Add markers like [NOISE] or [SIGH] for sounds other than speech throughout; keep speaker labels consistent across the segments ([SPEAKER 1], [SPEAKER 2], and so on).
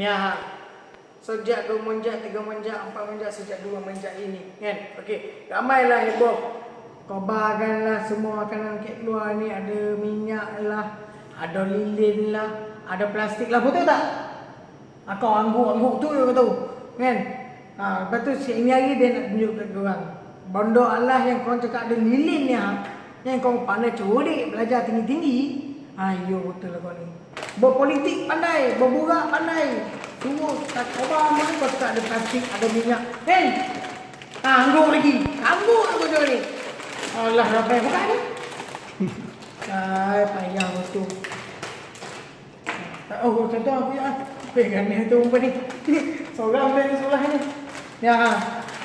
[SPEAKER 1] Ni ha. Sejak dua menjak, tiga menjak, empat menjak, sejak dua menjak ini. Kan? Okey. Ramailah heboh. Kobarkanlah semua makanan kek keluar ni. Ada minyak lah. Ada lilin lah. Ada plastik lah. Betul tak? Ha, kau angguk-angguk tu kau tahu. Kan? Ha, lepas tu si ini hari dia nak tunjuk kat korang. Bondo Allah yang kau cakap ada lilin ni ha. Yang kau pandai curi belajar tinggi-tinggi. Ayo betul lah kau ni. Berpolitik pandai, berburak pandai. Semua tak coba mana kau tak ada plastik, ada minyak. Kan? Ha, angguk lagi. Angguk aku tu ni. Allah ramai bukan ni. Ay, payah betul. Oh, contoh aku ya. Pegang ni tu umpan ni. [LAUGHS] Seorang ambil ni sebelah ni. Ya, ha.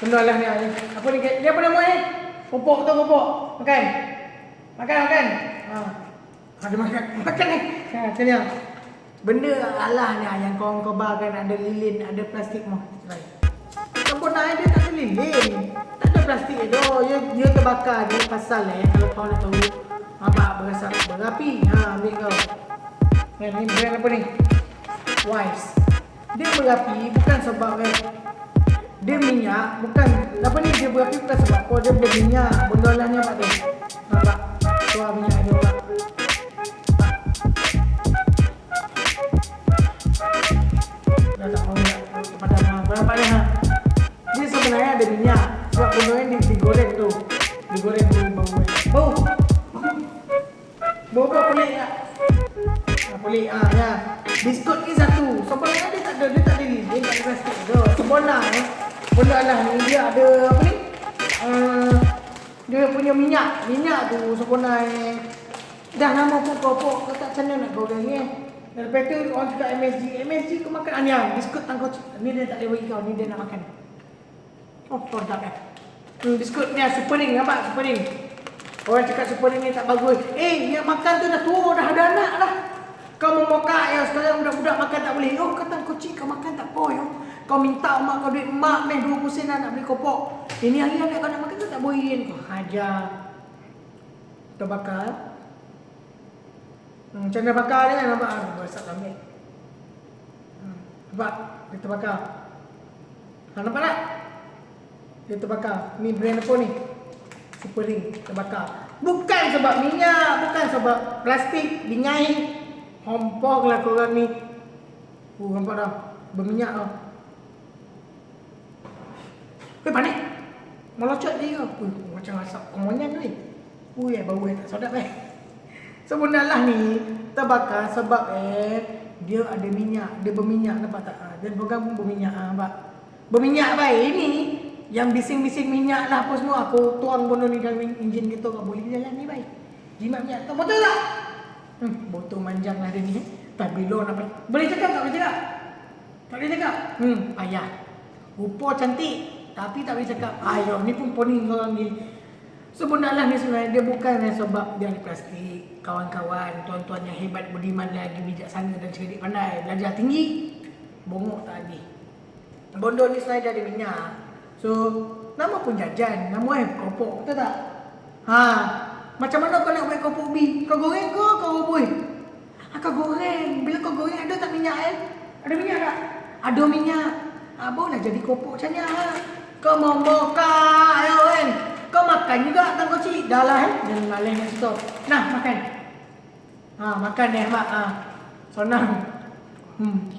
[SPEAKER 1] Benda lah ni. Apa ni? Dia apa nama ni? Pupuk tu pupuk. Makan. Makan, makan. Ha. Ada makan. Makan ni. Ha, macam ni. Benda Allah ni yang kau kau bahagian ada lilin, ada plastik mah. Baik. Sempurna dia tak ada lilin. Tak ada plastik tu. Dia, dia terbakar dia pasal eh. Kalau kau nak tahu. Abang berasa berapi. Ha, ambil kau. Ni, ni brand apa ni? Wise. Dia berapi bukan sebab eh, dia minyak, bukan apa ni dia berapi bukan sebab kau dia berminyak. Benda lah ni apa tu? Minyak kepada. Berapa ni ha? Dia sebenarnya ada minyak. Sebab ni digoreng tu. Digoreng dulu bau. Bau. Bau apa pelik? Ha, pelik ah ya. Biskut ni satu. Sebenarnya dia tak ada dia tak ada ni. Dia tak ada plastik tu. Sebenar eh. Benda lah ni dia ada apa ni? Uh, dia punya minyak. Minyak tu sebenarnya dah nama pun pokok kau tak mana nak goreng ni. Lepas tu orang cakap MSG. MSG kau makan ah, ni ah, biskut tangkau ni dia tak bagi kau. Ni dia nak makan. Oh, produk eh. Hmm, biskut ni ah, super ring nampak super ring. Orang cakap super ring ni tak bagus. Eh, yang makan tu dah tua, dah ada anak dah. Kau memokak ya sekarang budak-budak makan tak boleh. Oh, kata kau kau makan tak boleh. Oh. Kau minta mak kau duit mak meh 20 sen nak beli kopok. Ini hari anak kau nak makan tu tak boleh. Kau hajar. Terbakar. Hmm, macam mana bakar ni kan nampak? Ah, Besar ambil. Hmm, nampak? Dia terbakar. Ha, nampak tak? Dia terbakar. Ni brand apa ni? Super ring terbakar. Bukan sebab minyak, bukan sebab plastik, bingai. Hompok lah korang ni. Oh, nampak dah. Berminyak tau. Weh, panik. Melocot dia ke? Uh, macam asap kemonyan tu. Ui, eh, bau eh, tak sedap eh. Sebenarnya ni terbakar sebab eh dia ada minyak, dia berminyak nampak tak? Ha, dia program pun berminyak ha, nampak. Berminyak baik ini yang bising-bising minyak lah apa semua aku tuang benda ni dalam enjin kita kau boleh jalan ni baik. Jimat minyak tu betul tak? Hmm, botol manjang lah dia ni. Tapi lo nak boleh cakap tak boleh cakap? Tak boleh cakap? Hmm, payah. Rupa cantik tapi tak boleh cakap. Ayo ni pun poning orang ni. Sebenarnya ni sebenarnya dia bukan sebab dia ada plastik. Kawan-kawan, tuan-tuan yang hebat, beriman lagi, bijaksana dan cerdik pandai. Belajar tinggi, bongok tak ada. Bondo ni sebenarnya ada minyak. So, nama pun jajan. Nama eh kopok, betul tak? Ha, macam mana kau nak buat kopok bi? Kau goreng ke kau rebus? Ha, kau goreng. Bila kau goreng ada tak minyak eh? Ada minyak tak? Ada minyak. Ha, boleh jadi kopok macam ni ha. Kau mau moka, ayo kan? Makan juga tang kecil. Dah lah eh. Jangan malas nak stop. Nah, makan. Ha, makan ni, Mak. Ha. Senang. Hmm.